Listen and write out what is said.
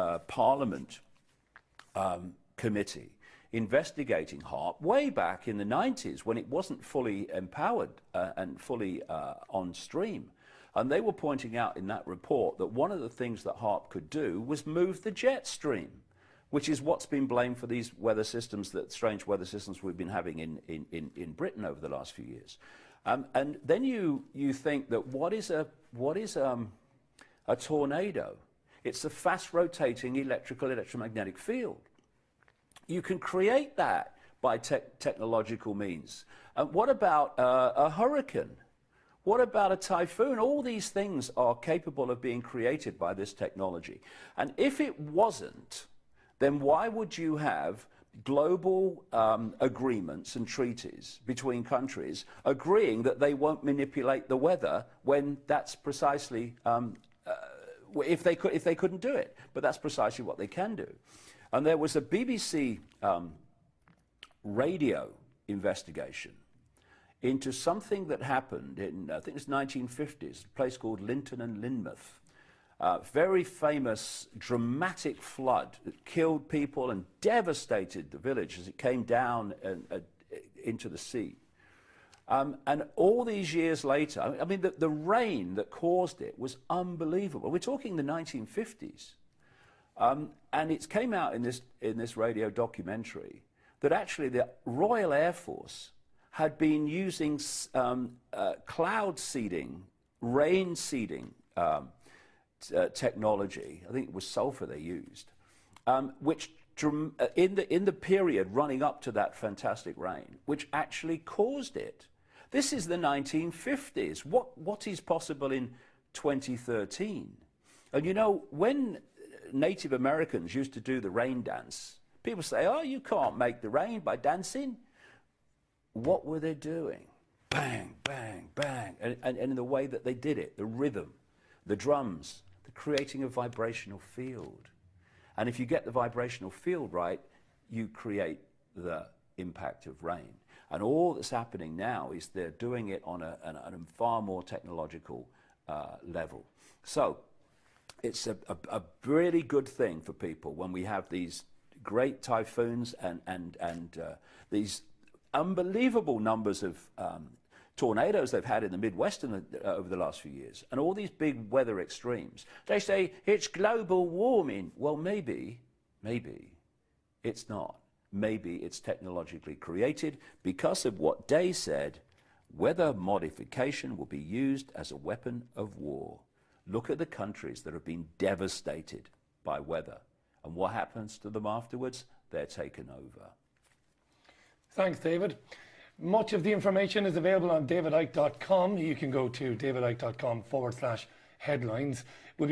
uh, Parliament um, committee investigating HAARP way back in the 90s when it wasn't fully empowered uh, and fully uh, on stream. And they were pointing out in that report that one of the things that HAARP could do was move the jet stream, which is what's been blamed for these weather systems, that strange weather systems we've been having in, in, in, in Britain over the last few years. Um, and then you, you think that what is a, what is um, a tornado? It's a fast rotating electrical electromagnetic field. You can create that by te technological means. And what about uh, a hurricane? What about a typhoon? All these things are capable of being created by this technology. And if it wasn't, then why would you have global um, agreements and treaties between countries agreeing that they won't manipulate the weather when that's precisely um, uh, if they could if they couldn't do it but that's precisely what they can do and there was a BBC um, radio investigation into something that happened in, I think it was 1950s, a place called Lynton and Lynmouth. Uh, very famous, dramatic flood that killed people and devastated the village as it came down and, uh, into the sea. Um, and all these years later, I mean, the, the rain that caused it was unbelievable. We're talking the 1950s. Um, and it came out in this, in this radio documentary that actually the Royal Air Force had been using um, uh, cloud seeding, rain seeding um, uh, technology. I think it was sulfur they used, um, which uh, in the, in the period running up to that fantastic rain, which actually caused it. This is the 1950s. What, what is possible in 2013? And you know, when Native Americans used to do the rain dance. People say, oh, you can't make the rain by dancing. What were they doing? Bang, bang, bang. And, and, and in the way that they did it, the rhythm, the drums, the creating a vibrational field. And if you get the vibrational field right, you create the impact of rain. And all that's happening now is they're doing it on a, a, far more technological uh, level. So it's a, a, a, really good thing for people when we have these great typhoons and, and, and uh, these unbelievable numbers of um, tornadoes they've had in the Midwest in the, uh, over the last few years, and all these big weather extremes. They say it's global warming. Well, maybe, maybe it's not. Maybe it's technologically created because of what Day said, weather modification will be used as a weapon of war. Look at the countries that have been devastated by weather. And what happens to them afterwards? They're taken over. Thanks, David. Much of the information is available on davidicke.com. You can go to davidicke.com forward slash headlines. We'll